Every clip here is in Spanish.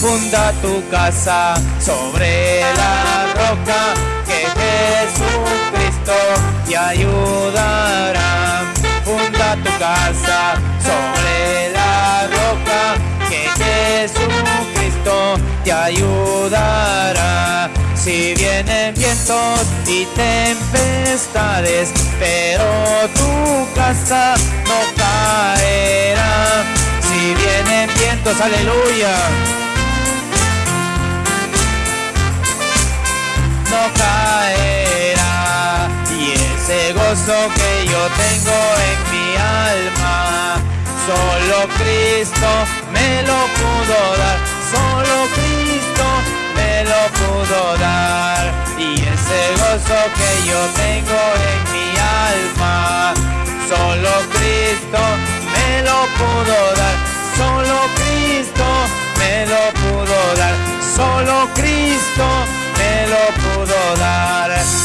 funda tu casa sobre la roca que Jesucristo te ayudará. Funda tu casa sobre la roca que Jesucristo te ayudará. Si vienen vientos y tempestades, pero tu casa no caerá. Si vienen vientos, aleluya. Gozo que yo tengo en mi alma, solo Cristo me lo pudo dar. Solo Cristo me lo pudo dar. Y ese gozo que yo tengo en mi alma, solo Cristo me lo pudo dar. Solo Cristo me lo pudo dar. Solo Cristo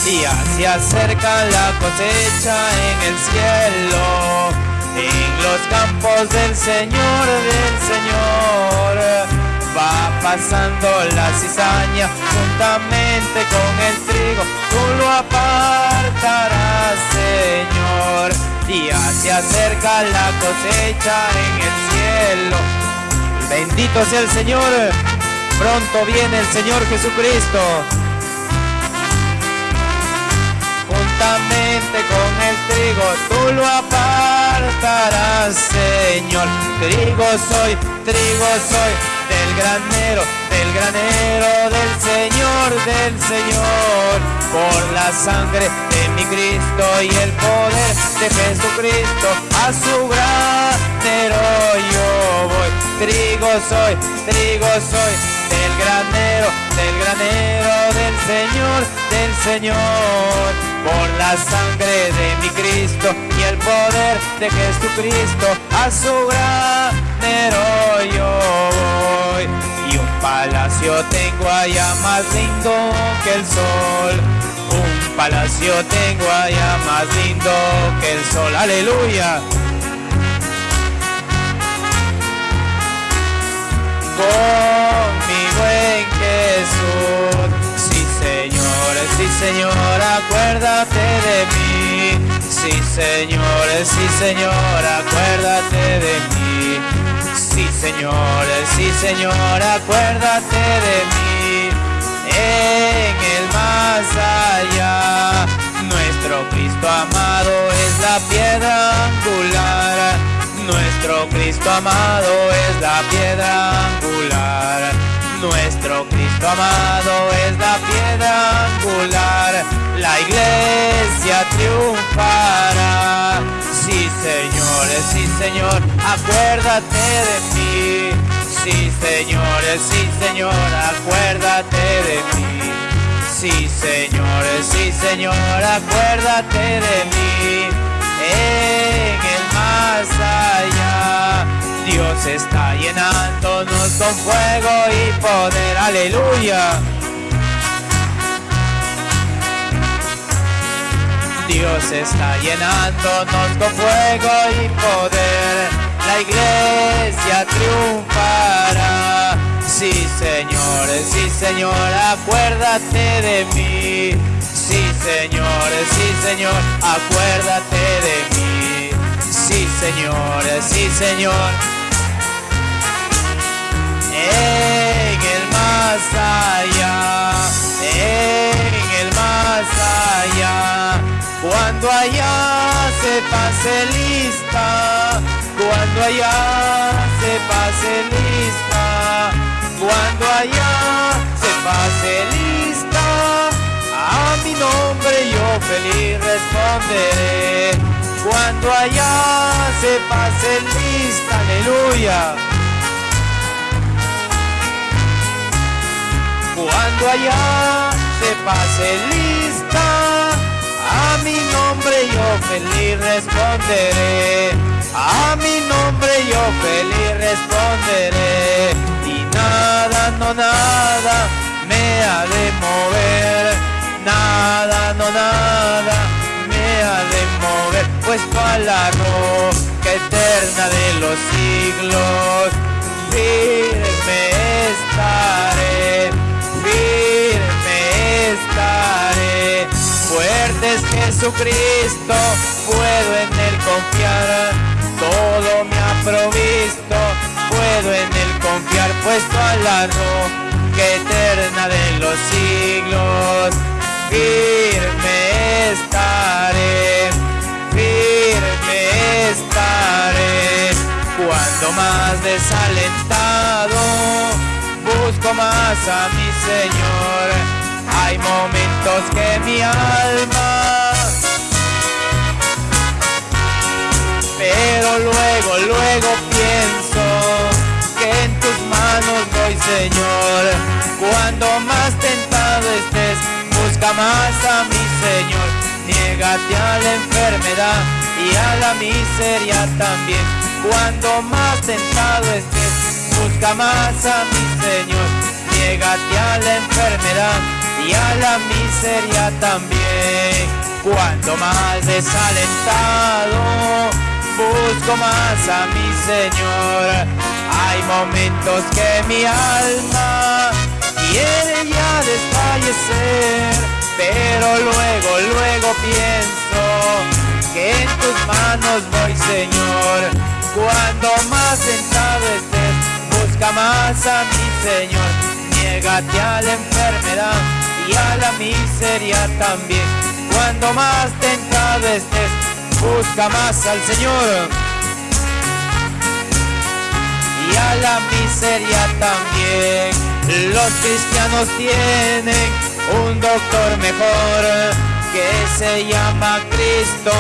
Y así acerca la cosecha en el cielo, en los campos del Señor, del Señor va pasando la cizaña juntamente con el trigo, tú lo apartarás, Señor. Y se acerca la cosecha en el cielo. Bendito sea el Señor. Pronto viene el Señor Jesucristo. Tú lo apartarás, Señor. Trigo soy, trigo soy del granero, del granero del Señor, del Señor, por la sangre de mi Cristo y el poder de Jesucristo, a su granero yo voy. Trigo soy, trigo soy, del granero, del granero del Señor, del Señor, Y el poder de Jesucristo, a su granero yo voy. Y un palacio tengo allá más lindo que el sol. Un palacio tengo allá más lindo que el sol. Aleluya. Con mi buen Jesús. Sí, Señor, sí, Señor, acuérdate de mí. Sí, Señor, sí, Señor, acuérdate de mí. Sí, Señor, sí, Señor, acuérdate de mí. En el más allá, nuestro Cristo amado es la piedra angular. Nuestro Cristo amado es la piedra angular. Nuestro Cristo amado es la piedra angular. La iglesia triunfará. Sí, Señor, sí, Señor, acuérdate de mí. Sí, Señor, sí, Señor, acuérdate de mí. Sí, Señor, sí, Señor, acuérdate de mí. En el más allá, Dios está llenándonos con fuego y poder. Aleluya. Dios está llenándonos con fuego y poder. La iglesia triunfará. Sí, Señor, sí, Señor, acuérdate de mí. Sí, Señor, sí, Señor, acuérdate de mí. Sí, Señor, sí, Señor. En el más allá, cuando allá se pase lista, cuando allá se pase lista, cuando allá se pase lista, a mi nombre yo feliz responderé. Cuando allá se pase lista, aleluya. Cuando allá se pase lista, a mi nombre yo feliz responderé. A mi nombre yo feliz responderé. Y nada, no nada me ha de mover. Nada, no nada me ha de mover. Pues a la roca eterna de los siglos Jesucristo, puedo en él confiar, todo me ha provisto, puedo en él confiar, puesto a la roca eterna de los siglos, firme estaré, firme estaré. Cuando más desalentado busco más a mi Señor. Hay momentos que mi alma, pero luego, luego pienso que en tus manos voy, Señor. Cuando más tentado estés, busca más a mi Señor. Niégate a la enfermedad y a la miseria también cuando más tentado estés, busca más a mi Señor. Niégate a la enfermedad y a la miseria también. Cuando más desalentado, busco más a mi Señor. Hay momentos que mi alma quiere ya desfallecer, pero luego, luego pienso que en tus manos voy, Señor cuando más sentado estés, busca más a mi Señor. Niégate a la enfermedad y a la miseria también. Cuando más tentado estés, busca más al Señor. Y a la miseria también. Los cristianos tienen un doctor mejor que se llama Cristo,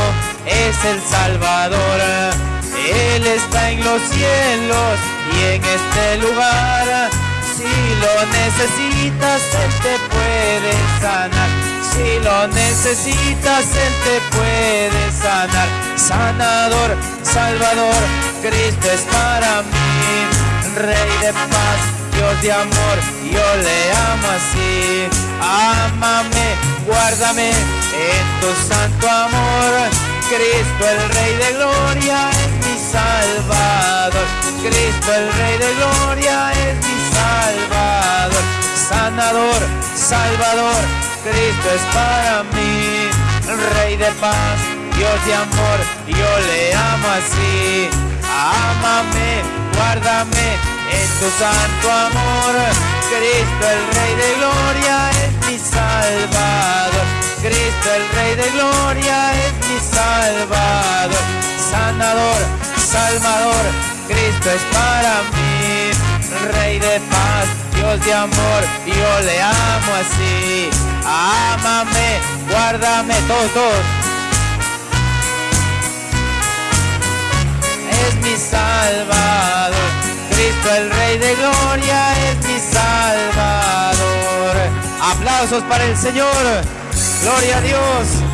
es el Salvador él está en los cielos y en este lugar. Si lo necesitas, Él te puede sanar. Si lo necesitas, Él te puede sanar. Sanador, Salvador, Cristo es para mí. Rey de paz, Dios de amor, yo le amo así. Ámame, guárdame en tu santo amor. Cristo el Rey de Gloria Salvador. Cristo el Rey de Gloria es mi Salvador. Sanador, Salvador, Cristo es para mí. Rey de paz, Dios de amor, yo le amo así. Ámame, guárdame en tu santo amor. Cristo el Rey de Gloria es mi Salvador. Cristo el Rey de Gloria es mi Salvador. Sanador, Salvador, Cristo es para mí, Rey de paz, Dios de amor, yo le amo así. Ámame, guárdame todos. Es mi Salvador, Cristo el Rey de Gloria es mi Salvador. Aplausos para el Señor, gloria a Dios.